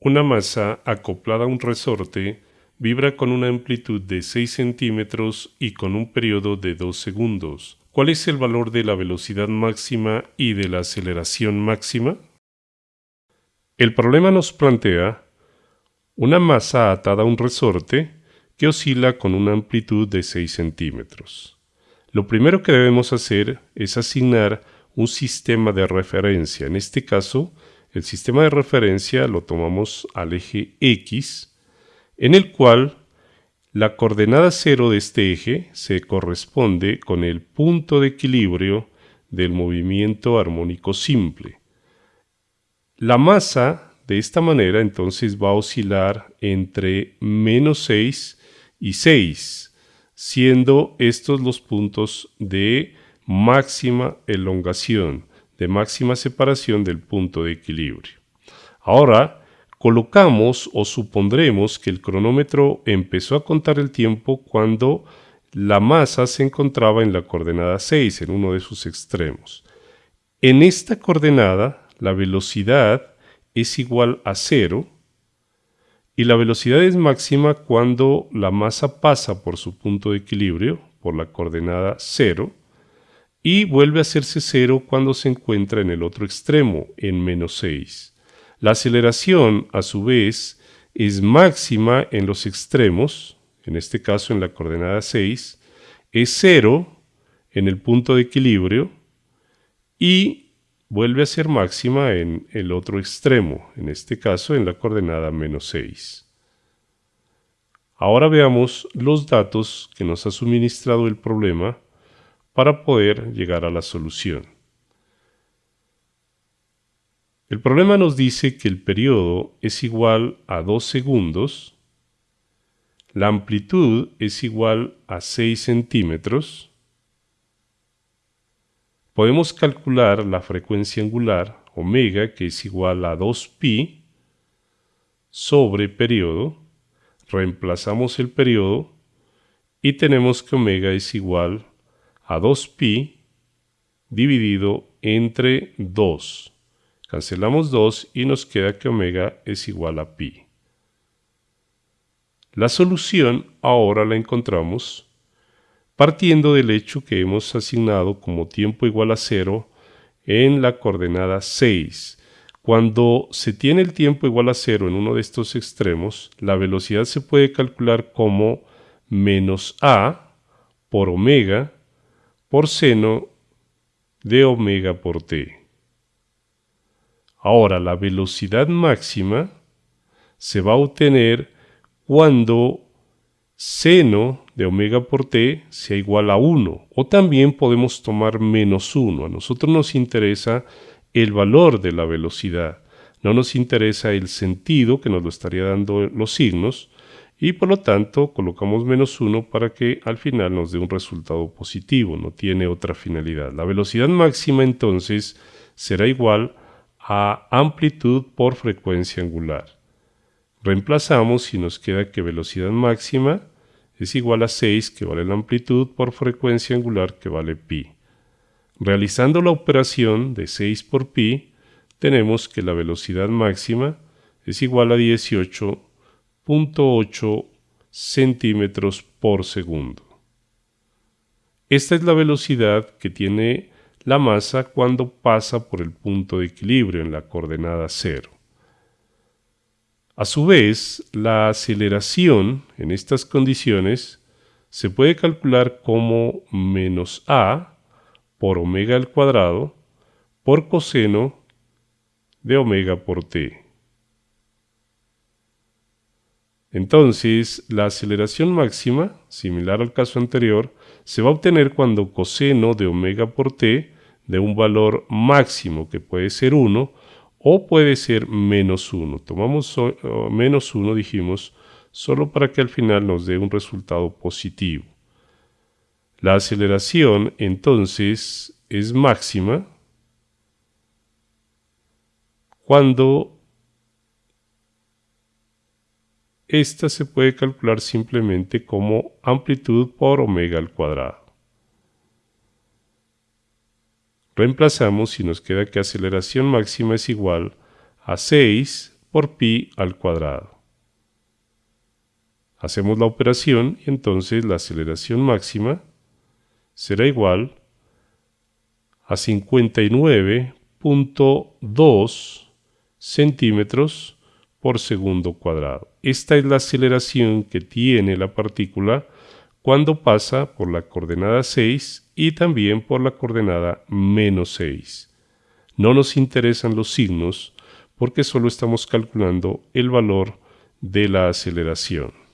Una masa acoplada a un resorte vibra con una amplitud de 6 centímetros y con un periodo de 2 segundos. ¿Cuál es el valor de la velocidad máxima y de la aceleración máxima? El problema nos plantea una masa atada a un resorte que oscila con una amplitud de 6 centímetros. Lo primero que debemos hacer es asignar un sistema de referencia, en este caso el sistema de referencia lo tomamos al eje X, en el cual la coordenada cero de este eje se corresponde con el punto de equilibrio del movimiento armónico simple. La masa de esta manera entonces va a oscilar entre menos 6 y 6, siendo estos los puntos de máxima elongación de máxima separación del punto de equilibrio. Ahora, colocamos o supondremos que el cronómetro empezó a contar el tiempo cuando la masa se encontraba en la coordenada 6, en uno de sus extremos. En esta coordenada, la velocidad es igual a 0 y la velocidad es máxima cuando la masa pasa por su punto de equilibrio, por la coordenada 0, y vuelve a hacerse cero cuando se encuentra en el otro extremo, en menos 6. La aceleración, a su vez, es máxima en los extremos, en este caso en la coordenada 6, es cero en el punto de equilibrio y vuelve a ser máxima en el otro extremo, en este caso en la coordenada menos 6. Ahora veamos los datos que nos ha suministrado el problema para poder llegar a la solución. El problema nos dice que el periodo es igual a 2 segundos, la amplitud es igual a 6 centímetros, podemos calcular la frecuencia angular, omega, que es igual a 2pi, sobre periodo, reemplazamos el periodo y tenemos que omega es igual a 2pi dividido entre 2. Cancelamos 2 y nos queda que omega es igual a pi. La solución ahora la encontramos partiendo del hecho que hemos asignado como tiempo igual a 0 en la coordenada 6. Cuando se tiene el tiempo igual a 0 en uno de estos extremos, la velocidad se puede calcular como menos a por omega por seno de omega por t. Ahora, la velocidad máxima se va a obtener cuando seno de omega por t sea igual a 1. O también podemos tomar menos 1. A nosotros nos interesa el valor de la velocidad. No nos interesa el sentido que nos lo estaría dando los signos, y por lo tanto colocamos menos 1 para que al final nos dé un resultado positivo, no tiene otra finalidad. La velocidad máxima entonces será igual a amplitud por frecuencia angular. Reemplazamos y nos queda que velocidad máxima es igual a 6 que vale la amplitud por frecuencia angular que vale pi. Realizando la operación de 6 por pi, tenemos que la velocidad máxima es igual a 18 0.8 centímetros por segundo. Esta es la velocidad que tiene la masa cuando pasa por el punto de equilibrio en la coordenada cero. A su vez, la aceleración en estas condiciones se puede calcular como menos a por omega al cuadrado por coseno de omega por t. Entonces, la aceleración máxima, similar al caso anterior, se va a obtener cuando coseno de omega por t de un valor máximo que puede ser 1 o puede ser menos 1. Tomamos menos 1, dijimos, solo para que al final nos dé un resultado positivo. La aceleración entonces es máxima cuando Esta se puede calcular simplemente como amplitud por omega al cuadrado. Reemplazamos y nos queda que aceleración máxima es igual a 6 por pi al cuadrado. Hacemos la operación y entonces la aceleración máxima será igual a 59.2 centímetros por segundo cuadrado. Esta es la aceleración que tiene la partícula cuando pasa por la coordenada 6 y también por la coordenada menos 6. No nos interesan los signos porque solo estamos calculando el valor de la aceleración.